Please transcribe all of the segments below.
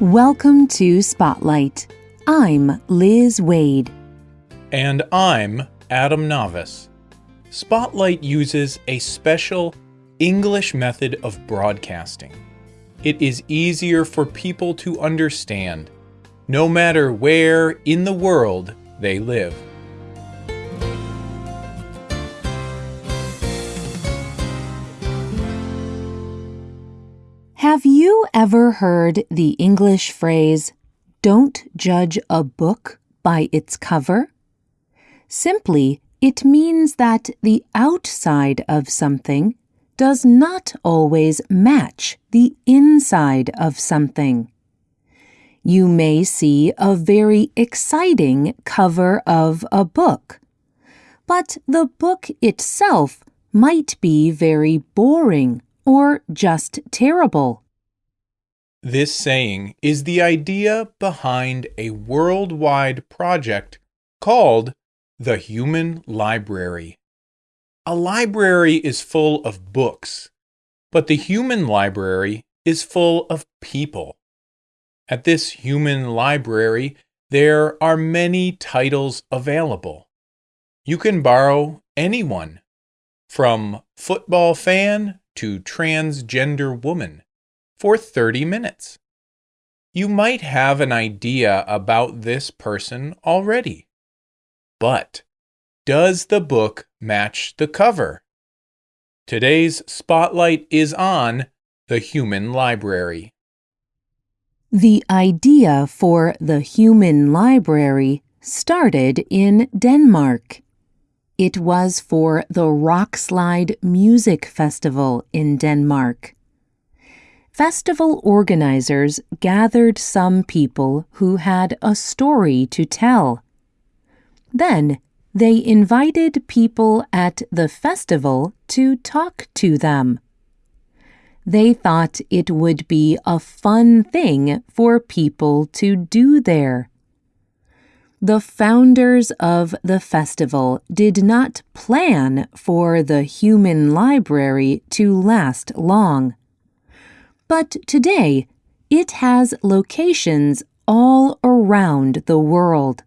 Welcome to Spotlight. I'm Liz Waid. And I'm Adam Navis. Spotlight uses a special English method of broadcasting. It is easier for people to understand, no matter where in the world they live. Have you ever heard the English phrase, don't judge a book by its cover? Simply, it means that the outside of something does not always match the inside of something. You may see a very exciting cover of a book, but the book itself might be very boring or just terrible. This saying is the idea behind a worldwide project called the Human Library. A library is full of books, but the human library is full of people. At this human library, there are many titles available. You can borrow anyone, from football fan to transgender woman for 30 minutes. You might have an idea about this person already. But does the book match the cover? Today's spotlight is on the Human Library. The idea for the Human Library started in Denmark. It was for the Roskilde Music Festival in Denmark. Festival organizers gathered some people who had a story to tell. Then they invited people at the festival to talk to them. They thought it would be a fun thing for people to do there. The founders of the festival did not plan for the human library to last long. But today, it has locations all around the world.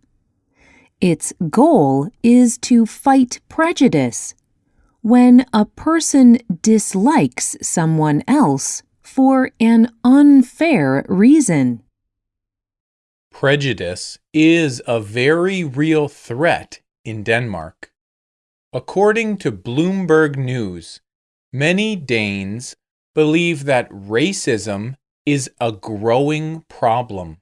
Its goal is to fight prejudice. When a person dislikes someone else for an unfair reason. Prejudice is a very real threat in Denmark. According to Bloomberg News, many Danes believe that racism is a growing problem.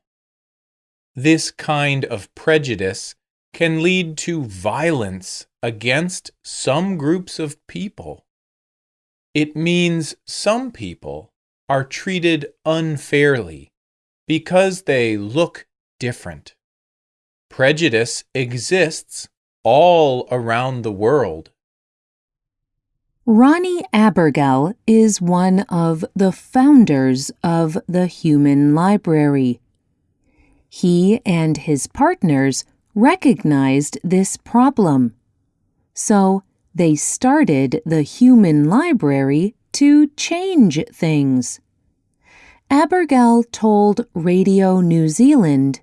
This kind of prejudice can lead to violence against some groups of people. It means some people are treated unfairly because they look different. Prejudice exists all around the world. Ronnie Abergel is one of the founders of the Human Library. He and his partners recognized this problem. So they started the Human Library to change things. Abergel told Radio New Zealand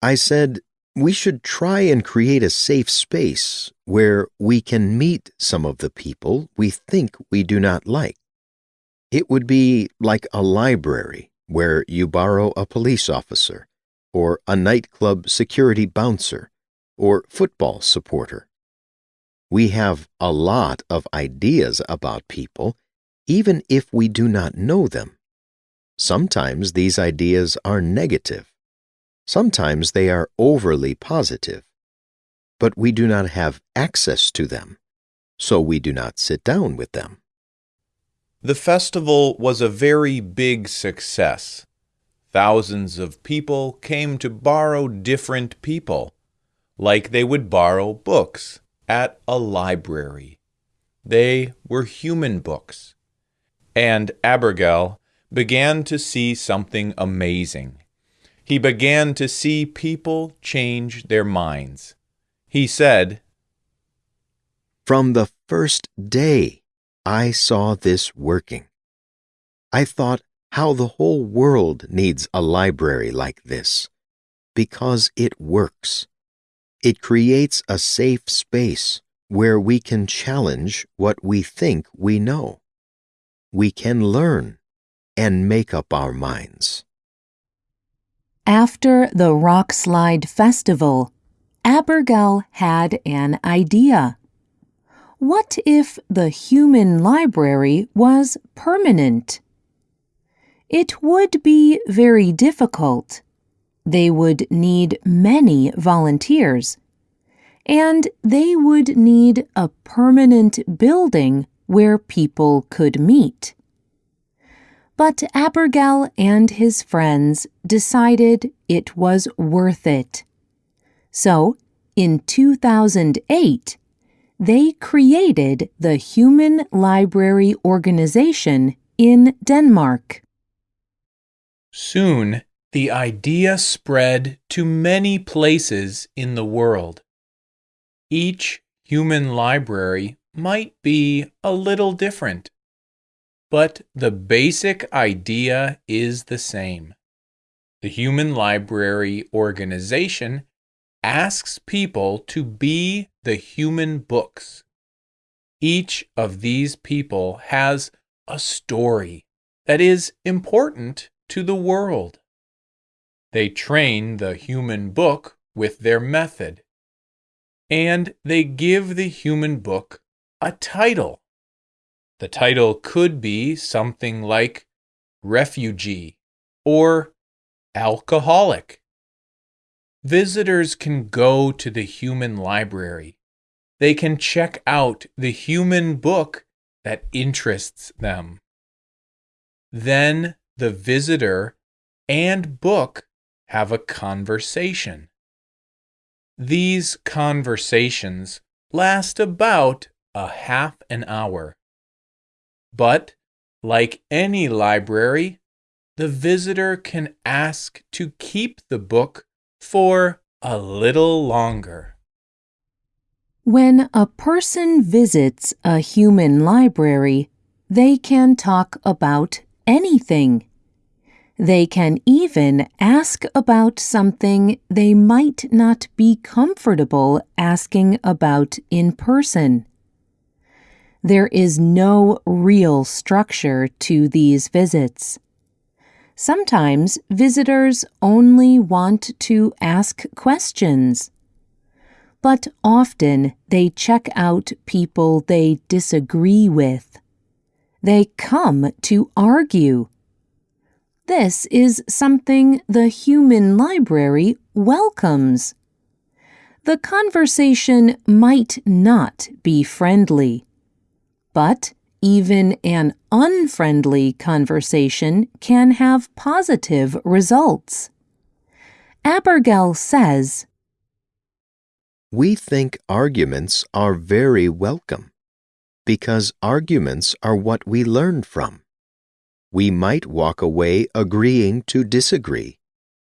I said we should try and create a safe space where we can meet some of the people we think we do not like. It would be like a library where you borrow a police officer, or a nightclub security bouncer, or football supporter. We have a lot of ideas about people, even if we do not know them. Sometimes these ideas are negative Sometimes they are overly positive, but we do not have access to them, so we do not sit down with them. The festival was a very big success. Thousands of people came to borrow different people, like they would borrow books at a library. They were human books. And Abergel began to see something amazing he began to see people change their minds. He said, From the first day I saw this working. I thought how the whole world needs a library like this. Because it works. It creates a safe space where we can challenge what we think we know. We can learn and make up our minds. After the Roskilde Festival, Abergel had an idea. What if the human library was permanent? It would be very difficult. They would need many volunteers. And they would need a permanent building where people could meet. But Abergel and his friends decided it was worth it. So, in 2008, they created the Human Library Organization in Denmark. Soon, the idea spread to many places in the world. Each human library might be a little different. But the basic idea is the same. The Human Library Organization asks people to be the human books. Each of these people has a story that is important to the world. They train the human book with their method, and they give the human book a title. The title could be something like refugee or alcoholic. Visitors can go to the human library. They can check out the human book that interests them. Then the visitor and book have a conversation. These conversations last about a half an hour. But, like any library, the visitor can ask to keep the book for a little longer. When a person visits a human library, they can talk about anything. They can even ask about something they might not be comfortable asking about in person. There is no real structure to these visits. Sometimes visitors only want to ask questions. But often they check out people they disagree with. They come to argue. This is something the human library welcomes. The conversation might not be friendly but even an unfriendly conversation can have positive results. Abergel says, We think arguments are very welcome because arguments are what we learn from. We might walk away agreeing to disagree.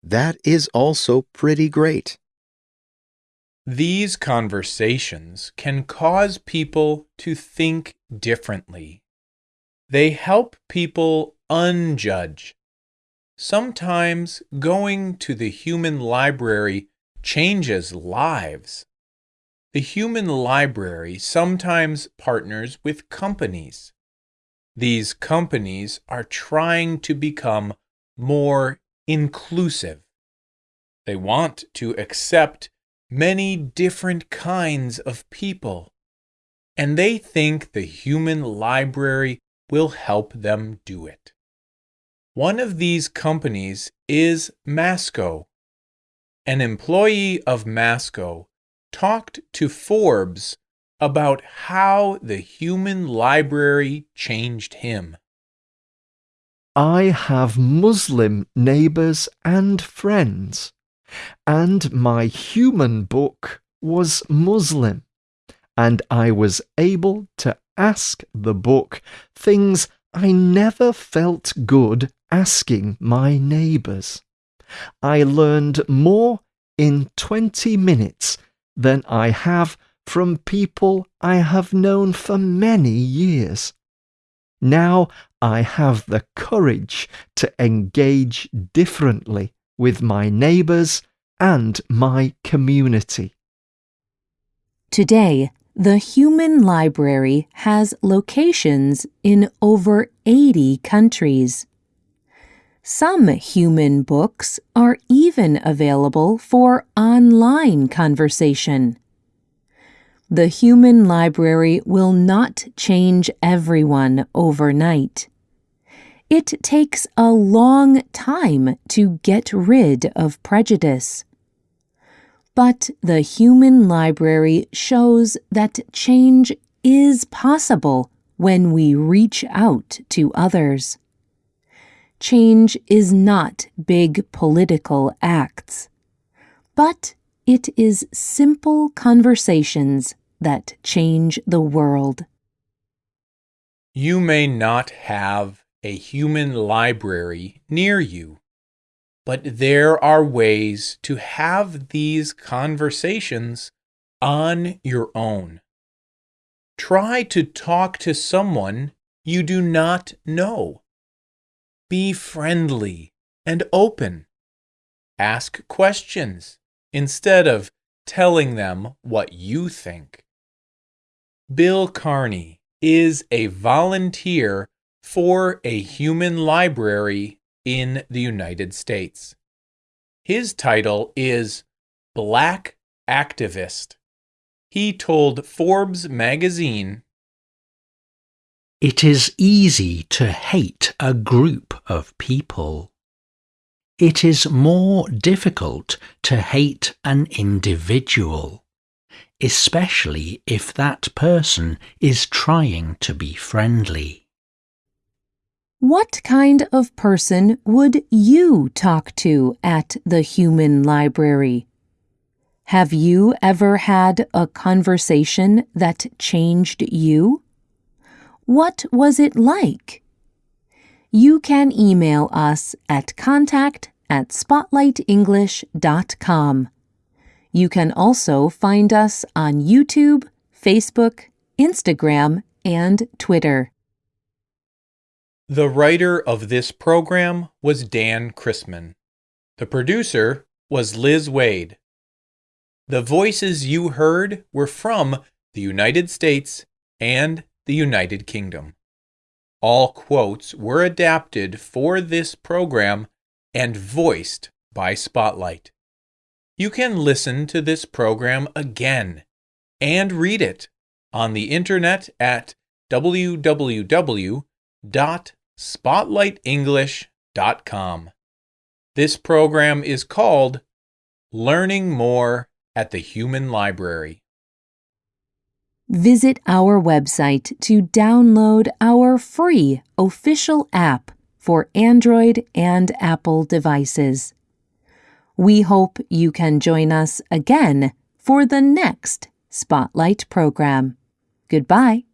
That is also pretty great. These conversations can cause people to think differently. They help people unjudge. Sometimes going to the human library changes lives. The human library sometimes partners with companies. These companies are trying to become more inclusive. They want to accept many different kinds of people, and they think the human library will help them do it. One of these companies is Masco. An employee of Masco talked to Forbes about how the human library changed him. I have Muslim neighbors and friends and my human book was Muslim, and I was able to ask the book things I never felt good asking my neighbours. I learned more in 20 minutes than I have from people I have known for many years. Now I have the courage to engage differently with my neighbours and my community. Today, the Human Library has locations in over 80 countries. Some human books are even available for online conversation. The human library will not change everyone overnight. It takes a long time to get rid of prejudice. But the human library shows that change is possible when we reach out to others. Change is not big political acts, but it is simple conversations that change the world. You may not have a human library near you, but there are ways to have these conversations on your own. Try to talk to someone you do not know. Be friendly and open. Ask questions instead of telling them what you think. Bill Carney is a volunteer for a human library in the United States. His title is Black Activist. He told Forbes magazine It is easy to hate a group of people. It is more difficult to hate an individual especially if that person is trying to be friendly. What kind of person would you talk to at the human library? Have you ever had a conversation that changed you? What was it like? You can email us at contact at spotlightenglish.com. You can also find us on YouTube, Facebook, Instagram, and Twitter. The writer of this program was Dan Chrisman. The producer was Liz Waid. The voices you heard were from the United States and the United Kingdom. All quotes were adapted for this program and voiced by Spotlight. You can listen to this program again and read it on the internet at www.spotlightenglish.com. This program is called Learning More at the Human Library. Visit our website to download our free official app for Android and Apple devices. We hope you can join us again for the next Spotlight program. Goodbye.